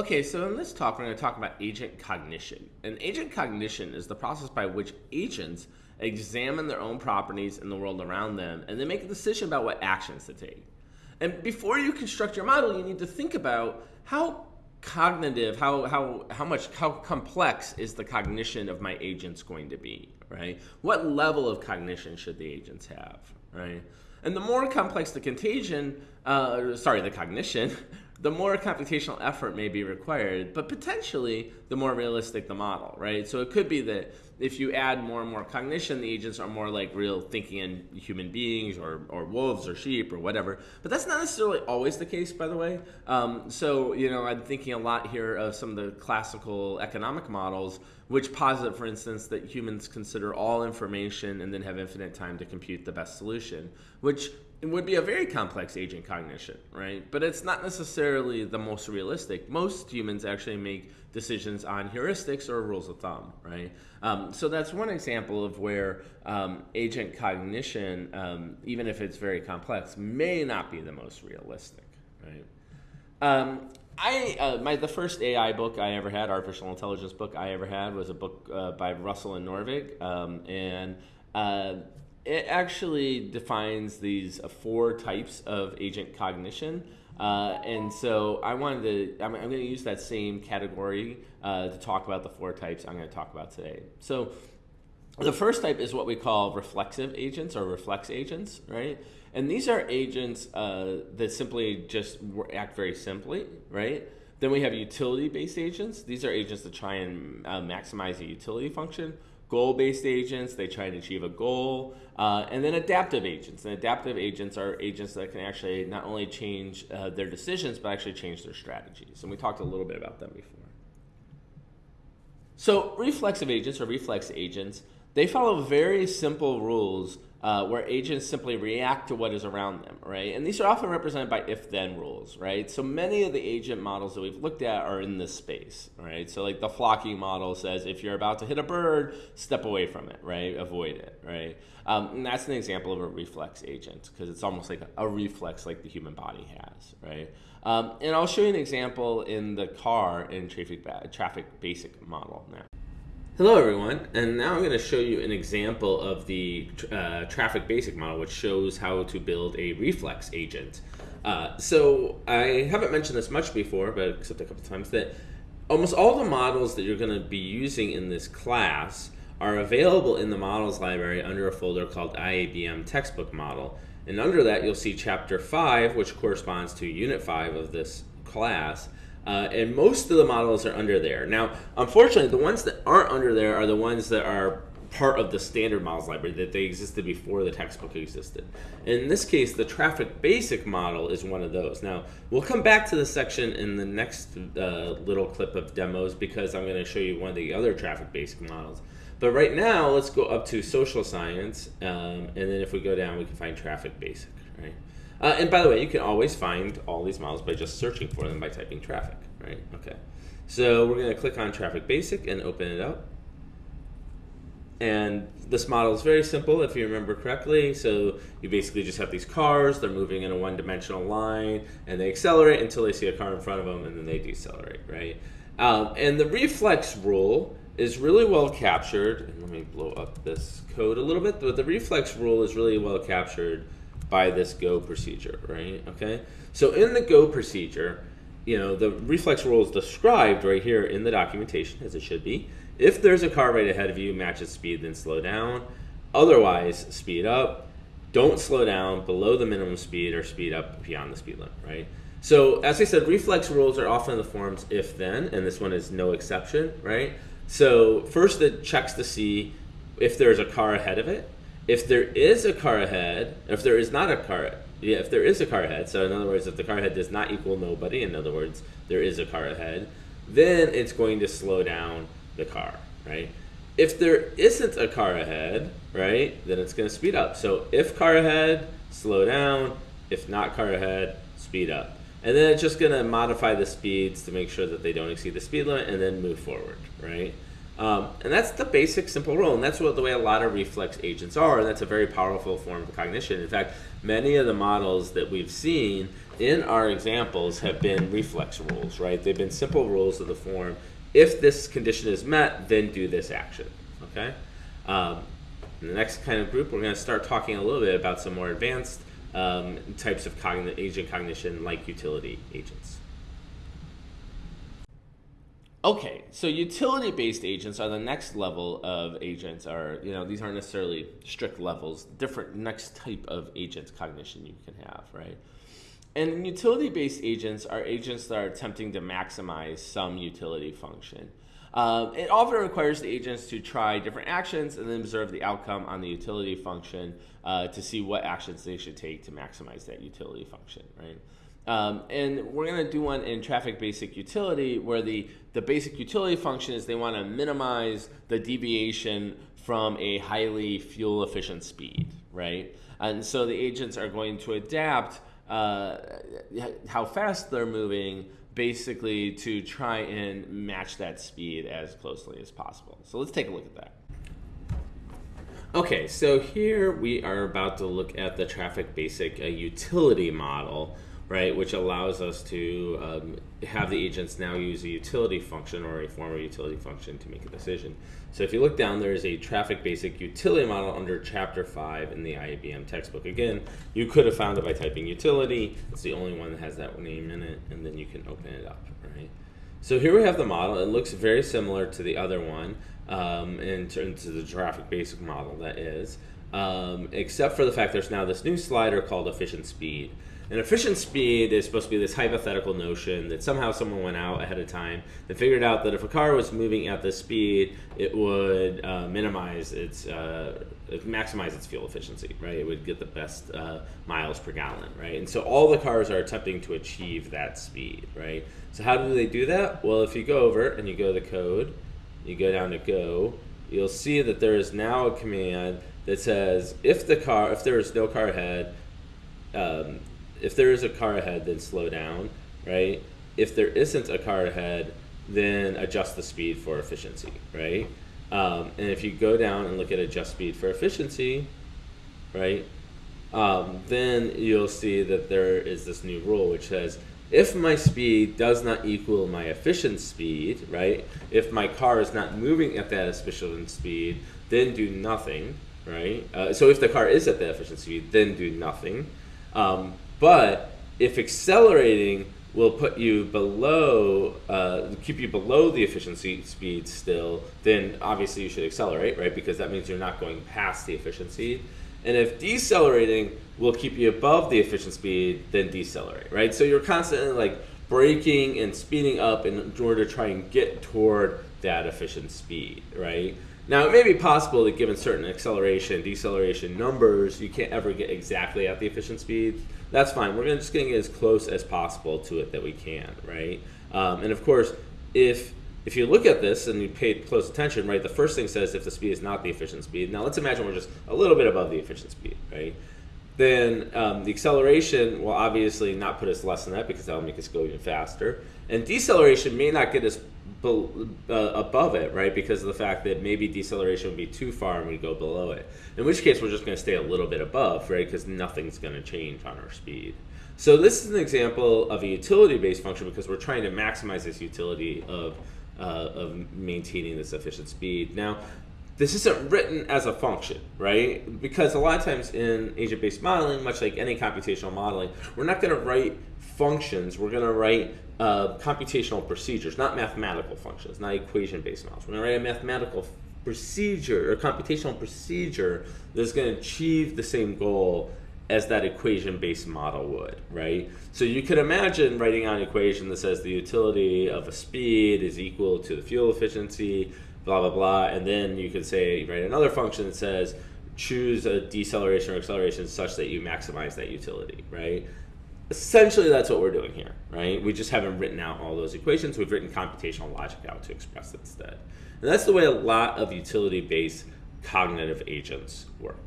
Okay, so in this talk, we're going to talk about agent cognition. And agent cognition is the process by which agents examine their own properties in the world around them and then make a decision about what actions to take. And before you construct your model, you need to think about how cognitive, how, how, how much, how complex is the cognition of my agents going to be, right? What level of cognition should the agents have, right? And the more complex the contagion, uh, sorry, the cognition, the more computational effort may be required, but potentially the more realistic the model, right? So it could be that if you add more and more cognition, the agents are more like real thinking and human beings or, or wolves or sheep or whatever. But that's not necessarily always the case, by the way. Um, so, you know, I'm thinking a lot here of some of the classical economic models, which posit, for instance, that humans consider all information and then have infinite time to compute the best solution, which it would be a very complex agent cognition, right? But it's not necessarily the most realistic. Most humans actually make decisions on heuristics or rules of thumb, right? Um, so that's one example of where um, agent cognition, um, even if it's very complex, may not be the most realistic, right? Um, I uh, my the first AI book I ever had, artificial intelligence book I ever had, was a book uh, by Russell and Norvig, um, and uh, it actually defines these uh, four types of agent cognition. Uh, and so I wanted to, I'm, I'm going to use that same category uh, to talk about the four types I'm going to talk about today. So the first type is what we call reflexive agents or reflex agents, right? And these are agents uh, that simply just act very simply, right? Then we have utility-based agents. These are agents that try and uh, maximize a utility function goal-based agents they try to achieve a goal uh, and then adaptive agents. And adaptive agents are agents that can actually not only change uh, their decisions but actually change their strategies. And we talked a little bit about them before. So reflexive agents or reflex agents they follow very simple rules uh, where agents simply react to what is around them, right? And these are often represented by if-then rules, right? So many of the agent models that we've looked at are in this space, right? So like the flocking model says, if you're about to hit a bird, step away from it, right? Avoid it, right? Um, and that's an example of a reflex agent because it's almost like a reflex like the human body has, right? Um, and I'll show you an example in the car in traffic, traffic basic model now. Hello everyone, and now I'm going to show you an example of the uh, traffic basic model which shows how to build a reflex agent. Uh, so I haven't mentioned this much before, but except a couple times, that almost all the models that you're going to be using in this class are available in the models library under a folder called IABM textbook model. And under that you'll see chapter 5, which corresponds to unit 5 of this class, uh, and most of the models are under there. Now, unfortunately, the ones that aren't under there are the ones that are part of the standard models library that they existed before the textbook existed. In this case, the traffic basic model is one of those. Now, we'll come back to this section in the next uh, little clip of demos because I'm going to show you one of the other traffic basic models. But right now, let's go up to social science, um, and then if we go down, we can find traffic basic, right? Uh, and by the way, you can always find all these models by just searching for them by typing traffic, right? Okay. So we're going to click on Traffic Basic and open it up. And this model is very simple if you remember correctly. So you basically just have these cars, they're moving in a one-dimensional line, and they accelerate until they see a car in front of them, and then they decelerate, right? Um, and the reflex rule is really well captured. Let me blow up this code a little bit. But the reflex rule is really well captured by this go procedure, right? Okay. So in the go procedure, you know, the reflex rule is described right here in the documentation as it should be. If there's a car right ahead of you, match its speed, then slow down. Otherwise, speed up. Don't slow down below the minimum speed or speed up beyond the speed limit, right? So as I said, reflex rules are often in the forms if then, and this one is no exception, right? So first it checks to see if there's a car ahead of it if there is a car ahead, if there is not a car, yeah, if there is a car ahead, so in other words, if the car ahead does not equal nobody, in other words, there is a car ahead, then it's going to slow down the car, right? If there isn't a car ahead, right, then it's going to speed up. So if car ahead, slow down. If not car ahead, speed up. And then it's just going to modify the speeds to make sure that they don't exceed the speed limit and then move forward, right? Um, and that's the basic simple rule, and that's what the way a lot of reflex agents are, and that's a very powerful form of cognition. In fact, many of the models that we've seen in our examples have been reflex rules, right? They've been simple rules of the form, if this condition is met, then do this action, okay? Um, in the next kind of group, we're going to start talking a little bit about some more advanced um, types of cogn agent cognition like utility agents. Okay, so utility-based agents are the next level of agents. Are you know these aren't necessarily strict levels. Different next type of agent cognition you can have, right? And utility-based agents are agents that are attempting to maximize some utility function. Um, it often requires the agents to try different actions and then observe the outcome on the utility function uh, to see what actions they should take to maximize that utility function, right? Um, and we're going to do one in traffic basic utility where the, the basic utility function is they want to minimize the deviation from a highly fuel efficient speed, right? And so the agents are going to adapt uh, how fast they're moving basically to try and match that speed as closely as possible. So let's take a look at that. Okay, so here we are about to look at the traffic basic uh, utility model right, which allows us to um, have the agents now use a utility function or a form of utility function to make a decision. So if you look down, there is a traffic basic utility model under chapter 5 in the IABM textbook. Again, you could have found it by typing utility. It's the only one that has that name in it, and then you can open it up, right? So here we have the model. It looks very similar to the other one um, in terms of the traffic basic model, that is, um, except for the fact there's now this new slider called efficient speed. And efficient speed is supposed to be this hypothetical notion that somehow someone went out ahead of time and figured out that if a car was moving at this speed, it would uh, minimize its, uh, maximize its fuel efficiency, right? It would get the best uh, miles per gallon, right? And so all the cars are attempting to achieve that speed, right? So how do they do that? Well, if you go over and you go to the code, you go down to go, you'll see that there is now a command that says if the car, if there is no car ahead, um, if there is a car ahead, then slow down, right? If there isn't a car ahead, then adjust the speed for efficiency, right? Um, and if you go down and look at adjust speed for efficiency, right, um, then you'll see that there is this new rule which says if my speed does not equal my efficient speed, right, if my car is not moving at that efficient speed, then do nothing, right? Uh, so if the car is at that efficient speed, then do nothing. Um, but if accelerating will put you below, uh, keep you below the efficiency speed still, then obviously you should accelerate, right? Because that means you're not going past the efficiency. And if decelerating will keep you above the efficient speed, then decelerate, right? So you're constantly like braking and speeding up in order to try and get toward that efficient speed, right? Now, it may be possible that given certain acceleration, deceleration numbers, you can't ever get exactly at the efficient speed. That's fine. We're just getting as close as possible to it that we can, right? Um, and of course, if if you look at this and you pay close attention, right, the first thing says if the speed is not the efficient speed. Now, let's imagine we're just a little bit above the efficient speed, right? Then um, the acceleration will obviously not put us less than that because that will make us go even faster. And deceleration may not get us uh, above it, right? Because of the fact that maybe deceleration would be too far and we go below it. In which case, we're just going to stay a little bit above, right? Because nothing's going to change on our speed. So this is an example of a utility-based function because we're trying to maximize this utility of, uh, of maintaining this efficient speed. Now, this isn't written as a function, right? Because a lot of times in agent-based modeling, much like any computational modeling, we're not going to write functions. We're going to write uh, computational procedures, not mathematical functions, not equation-based models. We're going to write a mathematical procedure or computational procedure that's going to achieve the same goal as that equation-based model would, right? So you could imagine writing out an equation that says the utility of a speed is equal to the fuel efficiency, blah, blah, blah, and then you could say, write another function that says choose a deceleration or acceleration such that you maximize that utility, right? essentially that's what we're doing here, right? We just haven't written out all those equations. We've written computational logic out to express it instead. And that's the way a lot of utility-based cognitive agents work.